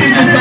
let just